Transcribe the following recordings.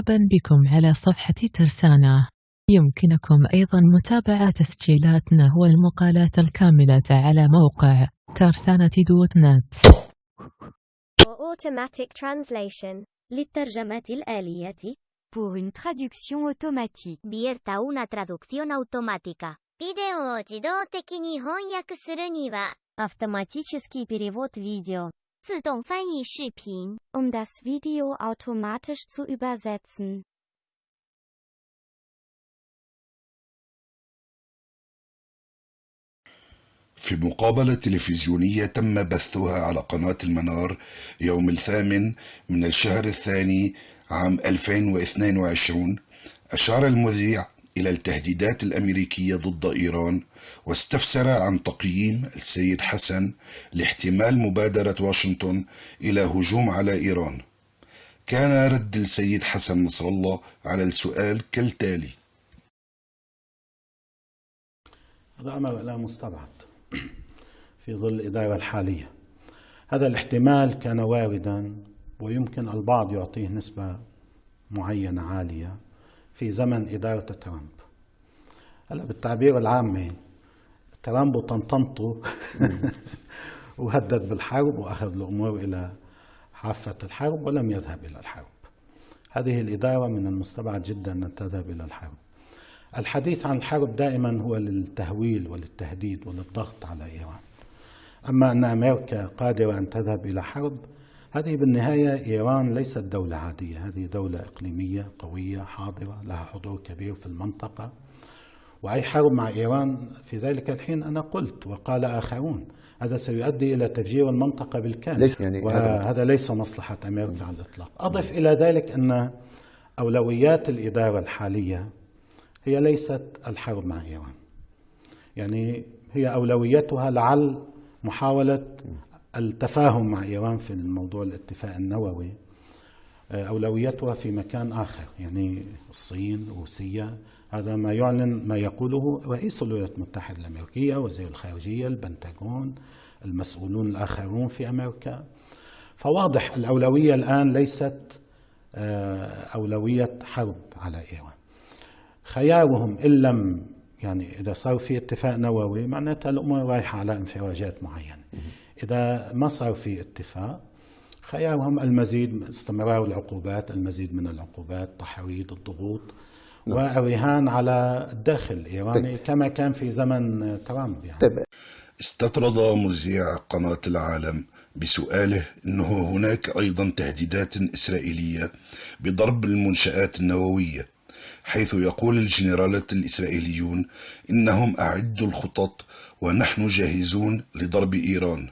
مرحبا بكم على صفحة ترسانة يمكنكم أيضا متابعة تسجيلاتنا والمقالات الكاملة على موقع ترسانة دوت نت Automatic translation. للترجمة الآلية Pour une traduction automatique. Vierta una traducción automática. ビデオを自動的に翻訳するには、 Автоматический перевод видео. um das Video automatisch zu übersetzen. في مقابلة تلفزيونية تم بثها على قناة المنار يوم الثامن من الشهر الثاني عام 2022 أشار المذيع إلى التهديدات الأمريكية ضد إيران واستفسر عن تقييم السيد حسن لاحتمال مبادرة واشنطن إلى هجوم على إيران. كان رد السيد حسن نصر الله على السؤال كالتالي. هذا أمر لا مستبعد في ظل الإدارة الحالية. هذا الاحتمال كان واردا ويمكن البعض يعطيه نسبة معينة عالية. في زمن إدارة ترامب. هلا بالتعبير العامي ترامب وطنطنته وهدد بالحرب وأخذ الأمور إلى حافة الحرب ولم يذهب إلى الحرب. هذه الإدارة من المستبعد جدا أن تذهب إلى الحرب. الحديث عن الحرب دائما هو للتهويل وللتهديد وللضغط على إيران. أما أن أمريكا قادرة أن تذهب إلى حرب هذه بالنهاية إيران ليست دولة عادية هذه دولة إقليمية قوية حاضرة لها حضور كبير في المنطقة. وأي حرب مع إيران في ذلك الحين أنا قلت وقال آخرون هذا سيؤدي إلى تفجير المنطقة بالكامل. ليس يعني وهذا ليس مصلحة أمريكا على الإطلاق. أضف إلى ذلك أن أولويات الإدارة الحالية هي ليست الحرب مع إيران. يعني هي أولويتها لعل محاولة التفاهم مع إيران في الموضوع الاتفاق النووي أولويتها في مكان آخر يعني الصين روسيا هذا ما يعلن ما يقوله رئيس الولايات المتحدة الأمريكية وزير الخارجية البنتاغون المسؤولون الآخرون في أمريكا. فواضح الأولوية الآن ليست أولوية حرب على إيران. خيارهم إن لم يعني إذا صار في اتفاق نووي معناتها الأمور رايحة على انفراجات معينة. إذا ما صار في اتفاق خيارهم المزيد استمرار العقوبات المزيد من العقوبات تحريض الضغوط والرهان على الداخل الإيراني كما كان في زمن ترامب يعني. طيب. استطرد مذيع قناة العالم بسؤاله إنه هناك أيضا تهديدات إسرائيلية بضرب المنشآت النووية حيث يقول الجنرالات الإسرائيليون إنهم أعدوا الخطط ونحن جاهزون لضرب إيران.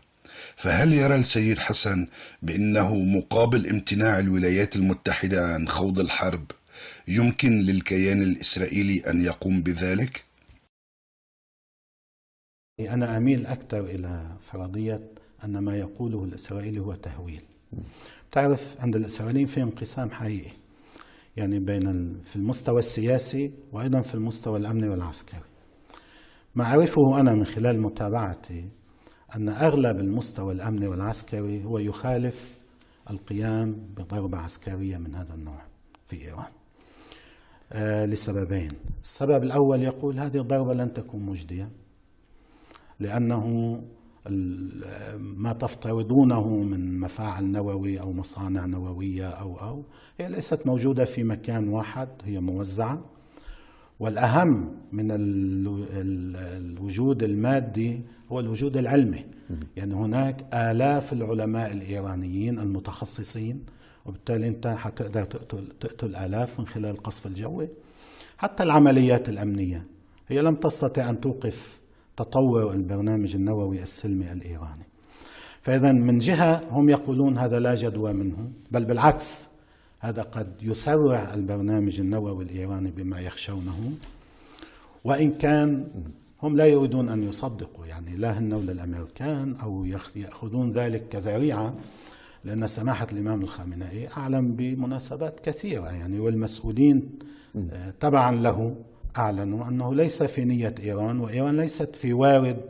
فهل يرى السيد حسن بأنه مقابل امتناع الولايات المتحدة عن خوض الحرب يمكن للكيان الإسرائيلي أن يقوم بذلك؟ أنا أميل أكثر إلى فرضية أن ما يقوله الإسرائيلي هو تهويل. تعرف عند الإسرائيليين في انقسام حقيقي يعني بين في المستوى السياسي وأيضا في المستوى الأمني والعسكري. ما أعرفه أنا من خلال متابعتي أن أغلب المستوى الأمني والعسكري هو يخالف القيام بضربة عسكرية من هذا النوع في إيران. آه لسببين. السبب الأول يقول هذه الضربة لن تكون مجدية لأنه ما تفترضونه من مفاعل نووي أو مصانع نووية أو أو هي ليست موجودة في مكان واحد هي موزعة. والأهم من الوجود المادي هو الوجود العلمي. يعني هناك آلاف العلماء الإيرانيين المتخصصين وبالتالي أنت حتقدر تقتل, تقتل آلاف من خلال القصف الجوي حتى العمليات الأمنية هي لم تستطع أن توقف تطور البرنامج النووي السلمي الإيراني. فإذا من جهة هم يقولون هذا لا جدوى منه بل بالعكس هذا قد يسرع البرنامج النووي الإيراني بما يخشونه. وإن كان هم لا يريدون أن يصدقوا يعني لا هن ولا الأمريكان أو يأخذون ذلك كذريعة لأن سماحة الإمام الخامنئي أعلم بمناسبات كثيرة يعني والمسؤولين تبعا له أعلنوا أنه ليس في نية إيران وإيران ليست في وارد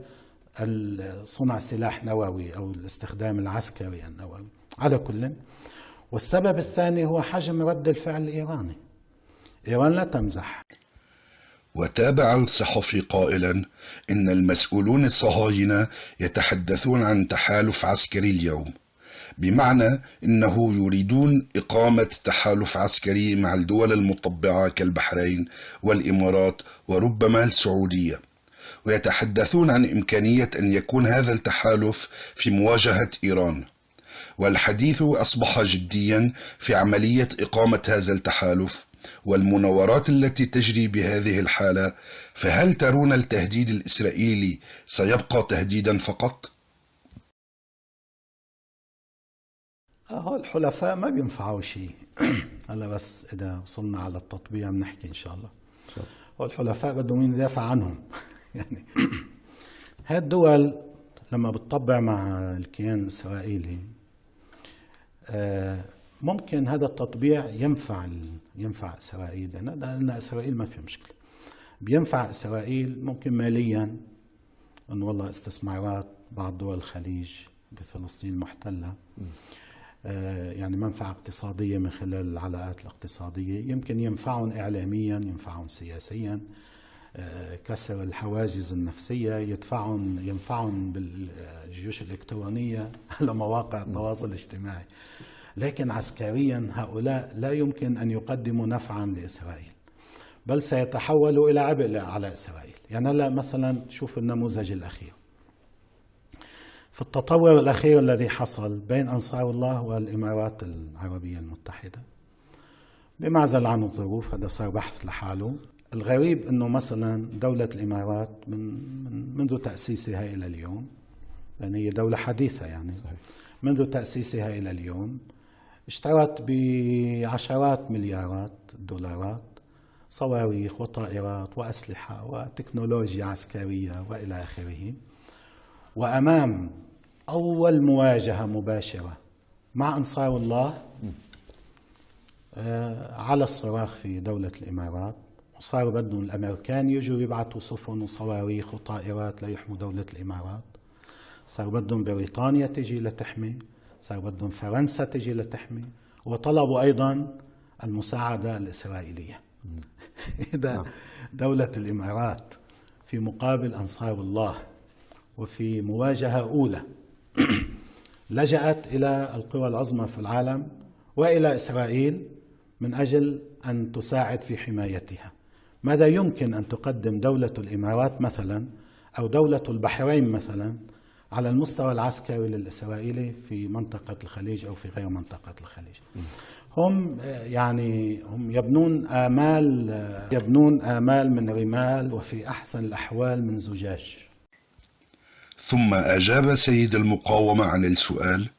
صنع سلاح نووي أو الاستخدام العسكري النووي. على كل والسبب الثاني هو حجم رد الفعل الإيراني. إيران لا تمزح. وتابع الصحفي قائلا إن المسؤولون الصهاينة يتحدثون عن تحالف عسكري اليوم. بمعنى إنه يريدون إقامة تحالف عسكري مع الدول المطبعة كالبحرين والإمارات وربما السعودية. ويتحدثون عن إمكانية أن يكون هذا التحالف في مواجهة إيران. والحديث أصبح جديا في عملية إقامة هذا التحالف والمناورات التي تجري بهذه الحالة فهل ترون التهديد الإسرائيلي سيبقى تهديدا فقط؟ الحلفاء ما بينفعوا شيء. هلا بس إذا وصلنا على التطبيع بنحكي إن شاء الله. هو الحلفاء بدهم مين يدافع عنهم. يعني هاي الدول لما بتطبع مع الكيان الإسرائيلي آه، ممكن هذا التطبيع ينفع ينفع إسرائيل لأن إسرائيل ما في مشكلة. بينفع إسرائيل ممكن ماليا انه والله استثمارات بعض دول الخليج بفلسطين المحتله آه، يعني منفعة اقتصادية من خلال العلاقات الاقتصادية. يمكن ينفعهم إعلاميا ينفعهم سياسيا. كسر الحواجز النفسية يدفعهم ينفعهم بالجيوش الإلكترونية على مواقع التواصل الاجتماعي. لكن عسكريا هؤلاء لا يمكن أن يقدموا نفعا لإسرائيل بل سيتحولوا إلى عبء على إسرائيل. يعني هلا مثلا شوف النموذج الأخير. في التطور الأخير الذي حصل بين أنصار الله والإمارات العربية المتحدة بمعزل عن الظروف هذا صار بحث لحاله. الغريب أنه مثلا دولة الإمارات من, من منذ تأسيسها إلى اليوم لأن هي دولة حديثة يعني صحيح. منذ تأسيسها إلى اليوم اشترت بعشرات مليارات الدولارات صواريخ وطائرات وأسلحة وتكنولوجيا عسكرية وإلى آخره وأمام أول مواجهة مباشرة مع أنصار الله آه، على الصراخ في دولة الإمارات وصاروا بدهم الأمريكان يجوا يبعثوا سفن وصواريخ وطائرات ليحموا دولة الإمارات. صاروا بدهم بريطانيا تجي لتحمي. صاروا بدهم فرنسا تجي لتحمي. وطلبوا أيضا المساعدة الإسرائيلية. إذا نعم. دولة الإمارات في مقابل أنصار الله وفي مواجهة أولى لجأت إلى القوى العظمى في العالم وإلى إسرائيل من أجل أن تساعد في حمايتها. ماذا يمكن أن تقدم دولة الإمارات مثلا أو دولة البحرين مثلا على المستوى العسكري للإسرائيلي في منطقة الخليج أو في غير منطقة الخليج هم يعني هم يبنون آمال يبنون آمال من رمال وفي أحسن الأحوال من زجاج ثم أجاب سيد المقاومة عن السؤال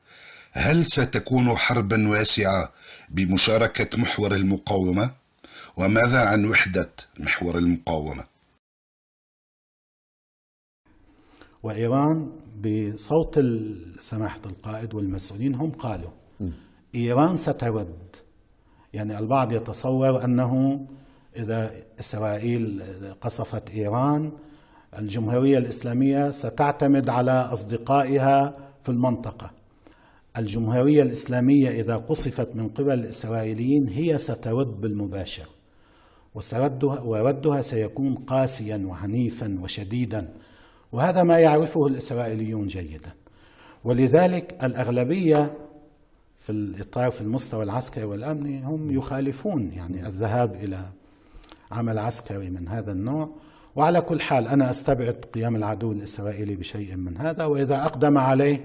هل ستكون حربا واسعة بمشاركة محور المقاومة؟ وماذا عن وحدة محور المقاومة؟ وإيران بصوت سماحة القائد والمسؤولين هم قالوا إيران سترد يعني البعض يتصور أنه إذا إسرائيل قصفت إيران الجمهورية الإسلامية ستعتمد على أصدقائها في المنطقة. الجمهورية الإسلامية إذا قصفت من قبل الإسرائيليين هي سترد بالمباشر. وسردها وردها سيكون قاسيا وعنيفا وشديدا. وهذا ما يعرفه الإسرائيليون جيدا. ولذلك الأغلبية في الإطار في المستوى العسكري والأمني هم يخالفون يعني الذهاب إلى عمل عسكري من هذا النوع. وعلى كل حال أنا أستبعد قيام العدو الإسرائيلي بشيء من هذا. وإذا أقدم عليه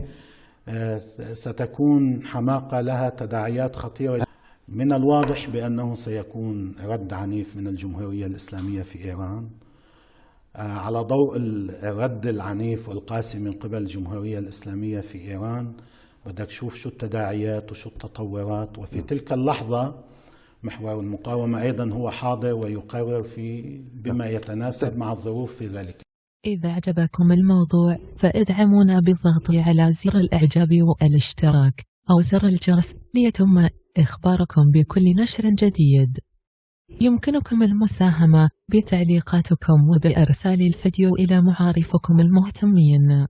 آه، ستكون حماقة لها تداعيات خطيرة. من الواضح بأنه سيكون رد عنيف من الجمهورية الإسلامية في إيران آه، على ضوء الرد العنيف والقاسي من قبل الجمهورية الإسلامية في إيران. بدك تشوف شو التداعيات وشو التطورات. وفي تلك اللحظة محور المقاومة أيضا هو حاضر ويقرر في بما يتناسب مع الظروف في ذلك. إذا أعجبكم الموضوع فادعمونا بالضغط على زر الإعجاب والاشتراك أو زر الجرس ليتم إخباركم بكل نشر جديد. يمكنكم المساهمة بتعليقاتكم وبإرسال الفيديو إلى معارفكم المهتمين.